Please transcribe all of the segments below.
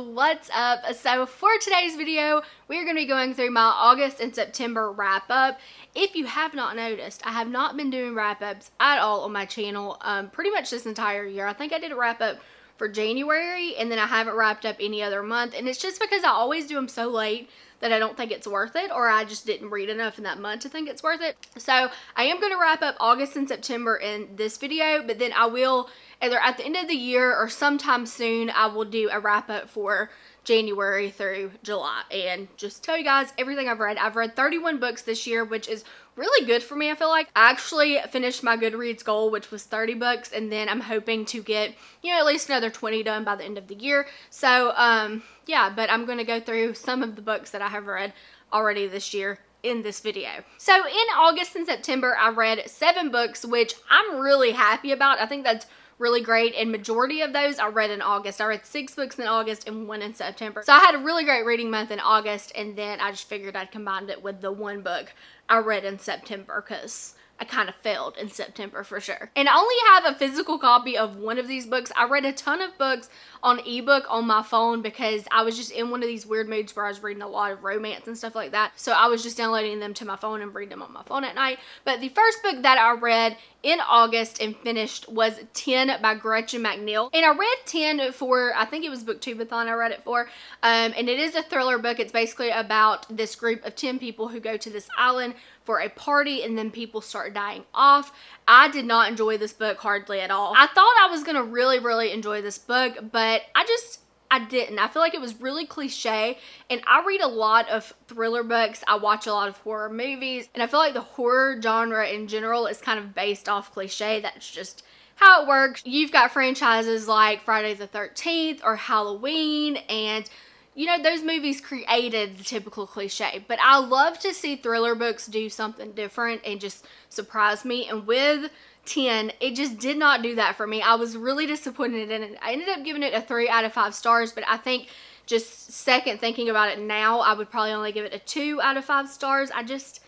what's up? So for today's video, we're going to be going through my August and September wrap up. If you have not noticed, I have not been doing wrap ups at all on my channel um, pretty much this entire year. I think I did a wrap up for January and then I haven't wrapped up any other month and it's just because I always do them so late that I don't think it's worth it or I just didn't read enough in that month to think it's worth it. So I am going to wrap up August and September in this video, but then I will either at the end of the year or sometime soon, I will do a wrap up for January through July and just tell you guys everything I've read. I've read 31 books this year, which is really good for me, I feel like. I actually finished my Goodreads goal, which was 30 books, and then I'm hoping to get, you know, at least another 20 done by the end of the year. So, um, yeah, but I'm going to go through some of the books that I have read already this year in this video. So in August and September, I read seven books, which I'm really happy about. I think that's really great and majority of those I read in August. I read six books in August and one in September. So I had a really great reading month in August and then I just figured I'd combine it with the one book I read in September because I kind of failed in September for sure. And I only have a physical copy of one of these books. I read a ton of books on ebook on my phone because I was just in one of these weird moods where I was reading a lot of romance and stuff like that. So I was just downloading them to my phone and reading them on my phone at night. But the first book that I read in August and finished was 10 by Gretchen McNeil. And I read 10 for, I think it was Booktubeathon I read it for. Um, and it is a thriller book. It's basically about this group of 10 people who go to this island for a party and then people start dying off. I did not enjoy this book hardly at all. I thought I was going to really, really enjoy this book, but I just, I didn't. I feel like it was really cliche and I read a lot of thriller books. I watch a lot of horror movies and I feel like the horror genre in general is kind of based off cliche. That's just how it works. You've got franchises like Friday the 13th or Halloween and you know, those movies created the typical cliche, but I love to see thriller books do something different and just surprise me. And with 10, it just did not do that for me. I was really disappointed in it. I ended up giving it a 3 out of 5 stars, but I think just second thinking about it now, I would probably only give it a 2 out of 5 stars. I just,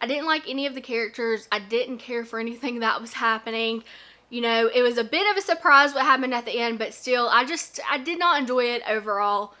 I didn't like any of the characters. I didn't care for anything that was happening. You know, it was a bit of a surprise what happened at the end, but still, I just, I did not enjoy it overall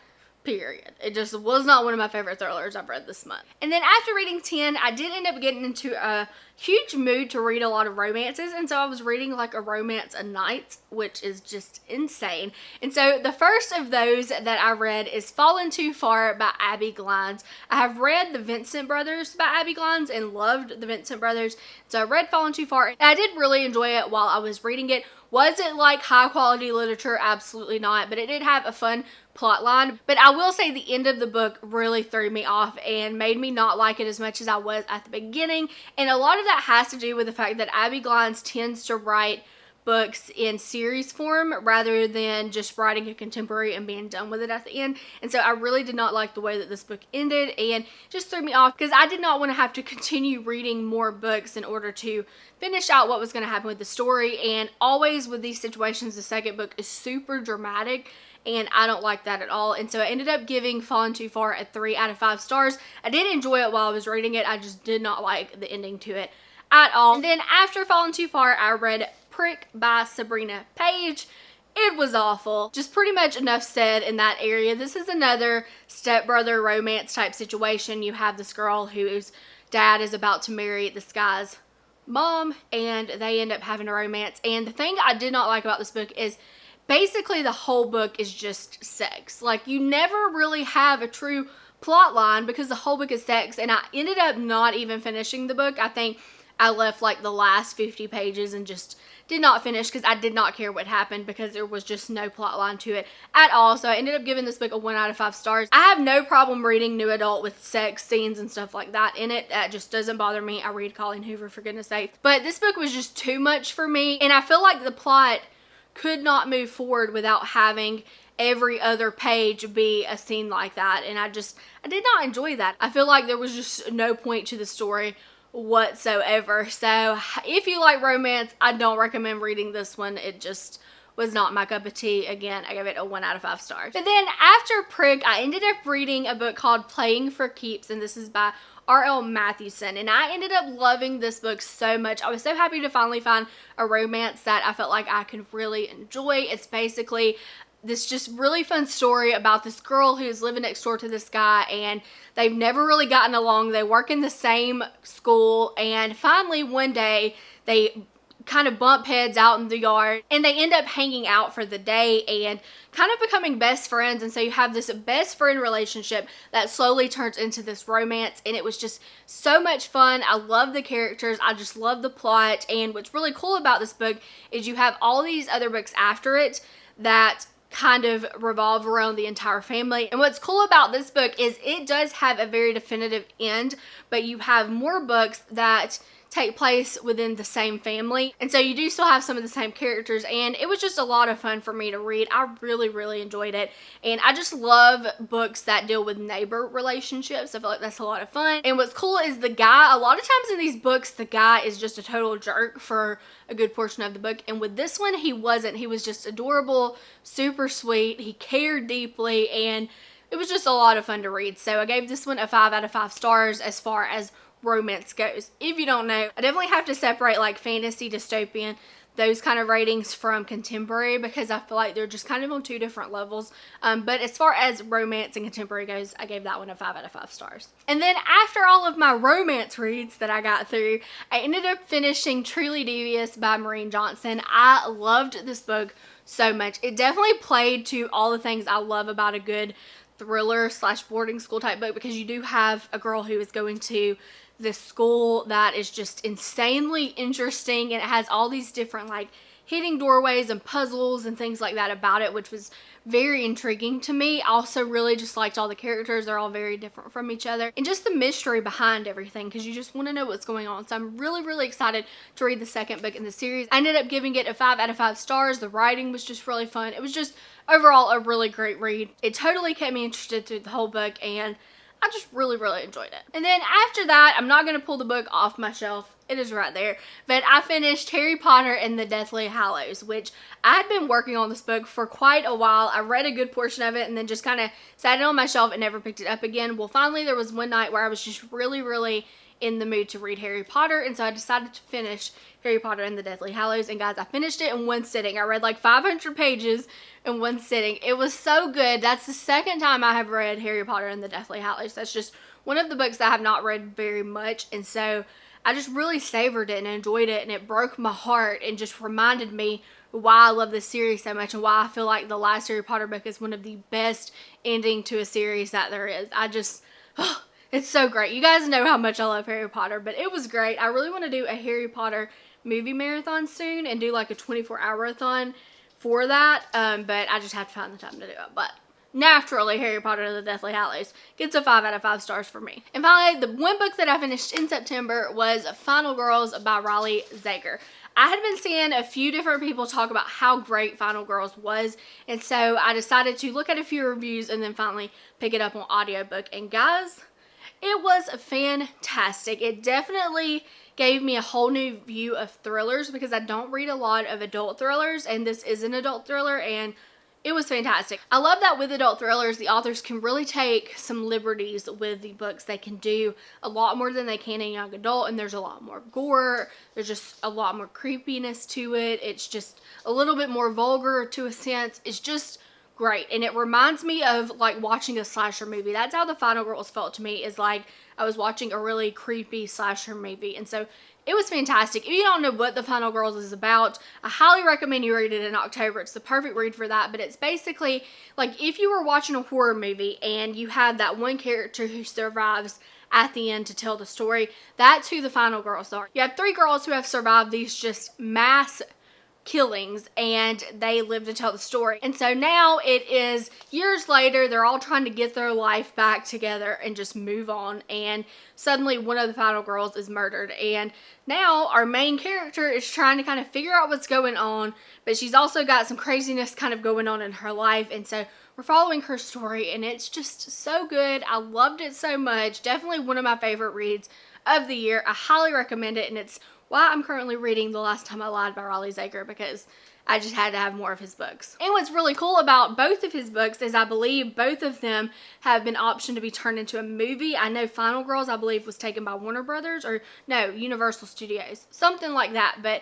period. It just was not one of my favorite thrillers I've read this month. And then after reading 10, I did end up getting into a huge mood to read a lot of romances and so I was reading like a romance a night which is just insane. And so the first of those that I read is Fallen Too Far by Abbi Glines. I have read the Vincent Brothers by Abbi Glines and loved the Vincent Brothers. So I read Fallen Too Far and I did really enjoy it while I was reading it. Was it like high quality literature? Absolutely not, but it did have a fun plot line. But I will say the end of the book really threw me off and made me not like it as much as I was at the beginning. And a lot of that has to do with the fact that Abbi Glines tends to write books in series form rather than just writing a contemporary and being done with it at the end. And so I really did not like the way that this book ended and just threw me off because I did not want to have to continue reading more books in order to finish out what was going to happen with the story. And always with these situations, the second book is super dramatic and I don't like that at all. And so I ended up giving Fallen Too Far a 3 out of 5 stars. I did enjoy it while I was reading it. I just did not like the ending to it at all. And then after Fallen Too Far, I read Prick by Sabrina Paige. It was awful. Just pretty much enough said in that area. This is another stepbrother romance type situation. You have this girl whose dad is about to marry this guy's mom and they end up having a romance. And the thing I did not like about this book is basically the whole book is just sex. Like you never really have a true plot line because the whole book is sex and I ended up not even finishing the book. I think I left like the last 50 pages and just did not finish because I did not care what happened because there was just no plot line to it at all. So I ended up giving this book a 1 out of 5 stars. I have no problem reading new adult with sex scenes and stuff like that in it. That just doesn't bother me. I read Colleen Hoover for goodness sake. But this book was just too much for me and I feel like the plot could not move forward without having every other page be a scene like that and I just I did not enjoy that. I feel like there was just no point to the story whatsoever. So if you like romance, I don't recommend reading this one. It just was not my cup of tea. Again, I gave it a 1 out of 5 stars. But then after Prick, I ended up reading a book called Playing for Keeps, and this is by R.L. Mathewson. And I ended up loving this book so much. I was so happy to finally find a romance that I felt like I could really enjoy. It's basically this just really fun story about this girl who's living next door to this guy and they've never really gotten along. They work in the same school and finally one day they kind of bump heads out in the yard and they end up hanging out for the day and kind of becoming best friends. And so you have this best friend relationship that slowly turns into this romance and it was just so much fun. I love the characters. I just love the plot. And what's really cool about this book is you have all these other books after it that kind of revolve around the entire family. And what's cool about this book is it does have a very definitive end, but you have more books that take place within the same family. And so you do still have some of the same characters and it was just a lot of fun for me to read. I really, really enjoyed it. And I just love books that deal with neighbor relationships. I feel like that's a lot of fun. And what's cool is the guy, a lot of times in these books, the guy is just a total jerk for a good portion of the book. And with this one, he wasn't. He was just adorable, super sweet. He cared deeply and it was just a lot of fun to read. So I gave this one a 5 out of 5 stars as far as romance goes. If you don't know, I definitely have to separate like fantasy, dystopian, those kind of ratings from contemporary because I feel like they're just kind of on two different levels. Um, but as far as romance and contemporary goes, I gave that one a 5 out of 5 stars. And then after all of my romance reads that I got through, I ended up finishing Truly Devious by Maureen Johnson. I loved this book so much. It definitely played to all the things I love about a good thriller slash boarding school type book because you do have a girl who is going to this school that is just insanely interesting and it has all these different like hidden doorways and puzzles and things like that about it which was very intriguing to me. I also really just liked all the characters. They're all very different from each other. And just the mystery behind everything because you just want to know what's going on. So I'm really, really excited to read the second book in the series. I ended up giving it a 5 out of 5 stars. The writing was just really fun. It was just overall a really great read. It totally kept me interested through the whole book and I just really, really enjoyed it. And then after that, I'm not going to pull the book off my shelf. It is right there. But I finished Harry Potter and the Deathly Hallows, which I had been working on this book for quite a while. I read a good portion of it and then just kind of sat it on my shelf and never picked it up again. Well, finally, there was one night where I was just really, really in the mood to read Harry Potter and so I decided to finish Harry Potter and the Deathly Hallows and guys I finished it in one sitting. I read like 500 pages in one sitting. It was so good. That's the second time I have read Harry Potter and the Deathly Hallows. That's just one of the books that I have not read very much and so I just really savored it and enjoyed it and it broke my heart and just reminded me why I love this series so much and why I feel like the last Harry Potter book is one of the best ending to a series that there is. I just, oh, it's so great. You guys know how much I love Harry Potter, but it was great. I really want to do a Harry Potter movie marathon soon and do like a 24 hour-a-thon for that, um, but I just have to find the time to do it. But naturally, Harry Potter and the Deathly Hallows gets a 5 out of 5 stars for me. And finally, the one book that I finished in September was Final Girls by Riley Sager. I had been seeing a few different people talk about how great Final Girls was, and so I decided to look at a few reviews and then finally pick it up on audiobook. And guys, it was fantastic. It definitely gave me a whole new view of thrillers because I don't read a lot of adult thrillers and this is an adult thriller and it was fantastic. I love that with adult thrillers, the authors can really take some liberties with the books. They can do a lot more than they can in young adult and there's a lot more gore. There's just a lot more creepiness to it. It's just a little bit more vulgar to a sense. It's just great and it reminds me of like watching a slasher movie that's how the final girls felt to me is like i was watching a really creepy slasher movie and so it was fantastic. If you don't know what the final girls is about i highly recommend you read it in october. It's the perfect read for that but it's basically like if you were watching a horror movie and you had that one character who survives at the end to tell the story that's who the final girls are. You have three girls who have survived these just mass killings and they live to tell the story. And so now it is years later, they're all trying to get their life back together and just move on. And suddenly one of the final girls is murdered. And now our main character is trying to kind of figure out what's going on, but she's also got some craziness kind of going on in her life. And so we're following her story and it's just so good. I loved it so much. Definitely one of my favorite reads of the year. I highly recommend it and it's why I'm currently reading The Last Time I Lied by Riley Sager because I just had to have more of his books. And what's really cool about both of his books is I believe both of them have been optioned to be turned into a movie. I know Final Girls, I believe, was taken by Warner Brothers or no, Universal Studios, something like that. But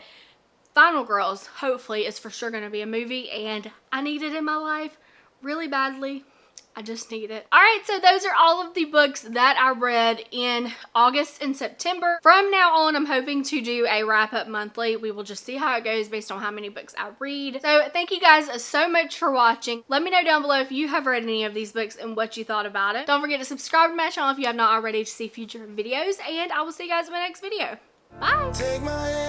Final Girls, hopefully, is for sure going to be a movie, and I need it in my life really badly. I just need it. All right, so those are all of the books that I read in August and September. From now on, I'm hoping to do a wrap up monthly. We will just see how it goes based on how many books I read. So thank you guys so much for watching. Let me know down below if you have read any of these books and what you thought about it. Don't forget to subscribe to my channel if you have not already to see future videos, and I will see you guys in my next video. Bye.